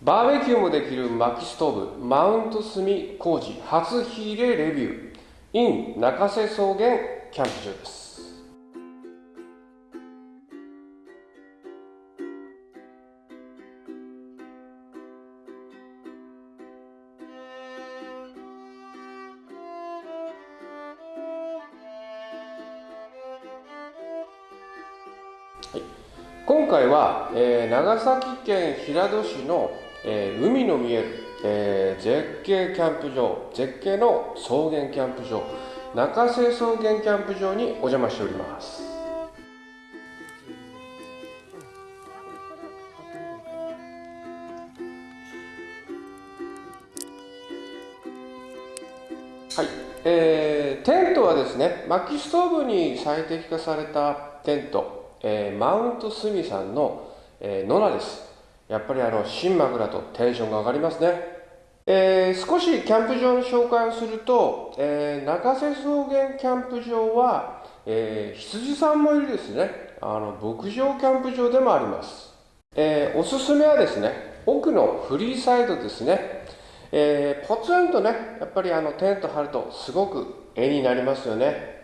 バーベキューもできる薪ストーブマウント炭工事初火入れレビュー。in 中瀬草原キャンプ場です。はい、今回は、えー、長崎県平戸市の、えー、海の見える、えー、絶景キャンプ場絶景の草原キャンプ場中瀬草原キャンプ場にお邪魔しておりますはい、えー、テントはですね薪ストーブに最適化されたテントえー、マウントスミさんの、えー、ノラです。やっぱりあの、新枕とテンションが上がりますね。えー、少しキャンプ場の紹介をすると、えー、中瀬草原キャンプ場は、えー、羊さんもいるですね、あの、牧場キャンプ場でもあります。えー、おすすめはですね、奥のフリーサイドですね。えー、ポツンとね、やっぱりあの、テント張るとすごく絵になりますよね。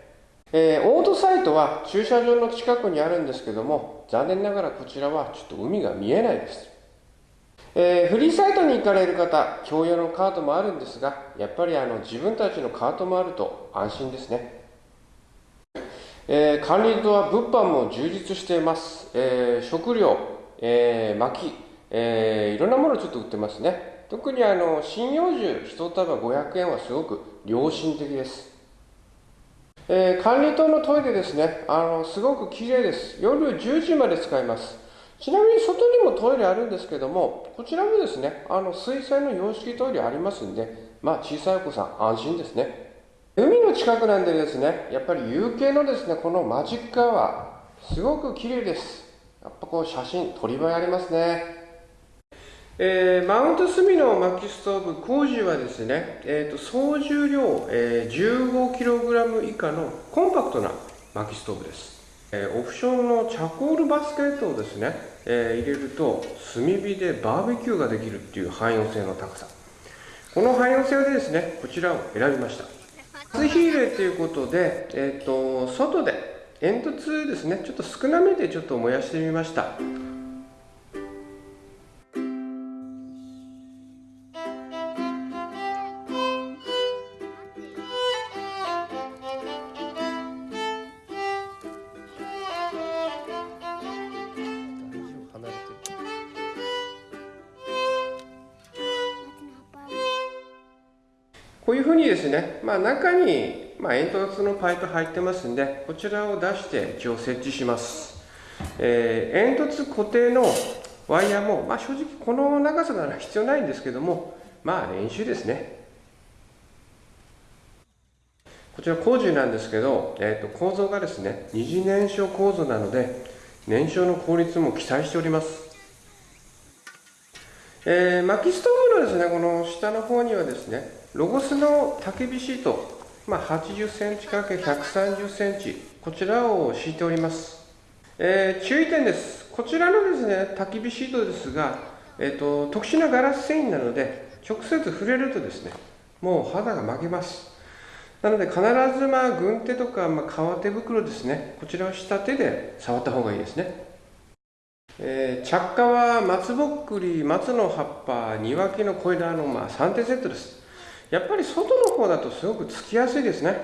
えー、オートサイトは駐車場の近くにあるんですけども残念ながらこちらはちょっと海が見えないです、えー、フリーサイトに行かれる方共用のカートもあるんですがやっぱりあの自分たちのカートもあると安心ですね、えー、管理棟は物販も充実しています、えー、食料、えー、薪、えー、いろんなものをちょっと売ってますね。特にあの針葉樹1束500円はすごく良心的です。えー、管理棟のトイレですね。あのすごく綺麗です。夜10時まで使います。ちなみに外にもトイレあるんですけどもこちらもですねあの水洗の洋式トイレありますんでまあ小さいお子さん安心ですね。海の近くなんでですねやっぱり夕景のですねこのマジックアワーすごく綺麗です。やっぱこう写真撮り映えありますね。えー、マウントスミの薪ストーブ工事はですね、えーと、総重量、えー、15kg 以下のコンパクトな薪ストーブです、え、オプションのチャコールバスケットをですね、え、入れると炭火でバーベキューができるっていう汎用性の高さ。この汎用性でですねこちらを選びました。初火入れということで、えーと外で煙突ですねちょっと少なめでちょっと燃やしてみました。こういうふうにですね、まあ、中に、まあ、煙突のパイプ入ってますんで、こちらを出して一応設置します。えー、煙突固定のワイヤーも、まあ、正直この長さなら必要ないんですけども、まあ練習ですね。こちら工事なんですけど、えー、と構造がですね、二次燃焼構造なので、燃焼の効率も期待しております。えー、薪ストーブのですね、この下の方にはですね、ロゴスの焚き火シート、まあ、80センチ ×130 センチ、こちらを敷いております。えー、注意点です。こちらのですね、焚き火シートですが、えーと、特殊なガラス繊維なので、直接触れるとですね、もう肌が負けます。なので必ずまあ軍手とか、まあ、革手袋ですね、こちらをした手で触った方がいいですね。えー、着火は松ぼっくり、松の葉っぱ、庭木の小枝のまあ3点セットです。やっぱり外の方だとすごくつきやすいですね。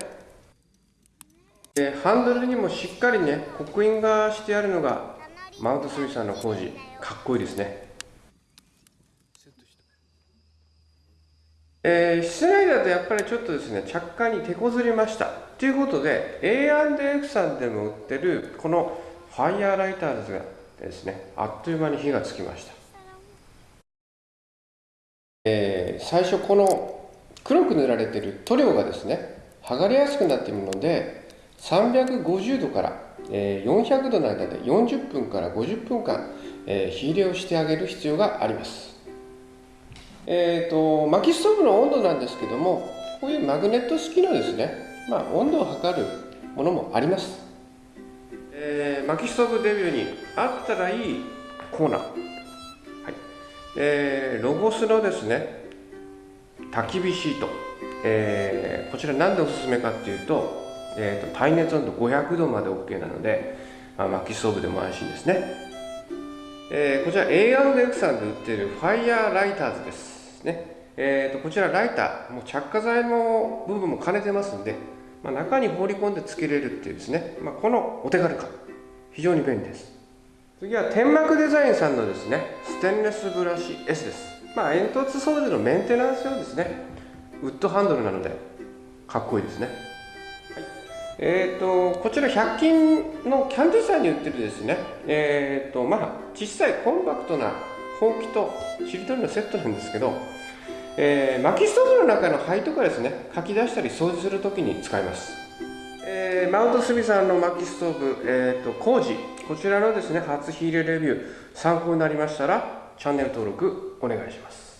でハンドルにもしっかりね刻印がしてあるのがマウントスミさんの工事かっこいいですね。えー、室内だとやっぱりちょっとですね着火に手こずりました。ということで A&F さんでも売ってるこのファイヤーライターズがですねあっという間に火がつきました、えー、最初この黒く塗られている塗料がですね剥がれやすくなっているので350度から400度の間で40分から50分間火入れをしてあげる必要があります。えーと、薪ストーブの温度なんですけどもこういうマグネット式のですね、まあ、温度を測るものもあります、えー、薪ストーブデビューにあったらいいコーナー、はい。えー、ロゴスのですね焚き火シート、えー、こちら何でおすすめかっていうと,、えーと、耐熱温度500度まで OK なので、まあ、薪ストーブでも安心ですね、えー、こちら A&F さんで売っているファイヤーライターズですね。えーと、こちらライターもう着火剤の部分も兼ねてますんで、まあ、中に放り込んでつけれるっていうですね、まあ、このお手軽感。非常に便利です。次は天幕デザインさんのですねステンレスブラシ S です。まあ煙突掃除のメンテナンス用ですね。ウッドハンドルなのでかっこいいですね、はい、えーとこちら100均のキャンディーさんに売ってるですね。えーとまあ小さいコンパクトなほうきとしりとりのセットなんですけどえー、薪ストーブの中の灰とかですね。かき出したり掃除するときに使います、えー、マウントスミさんの薪ストーブ、えーと、工事。こちらのですね初火入れレビュー参考になりましたらチャンネル登録お願いします。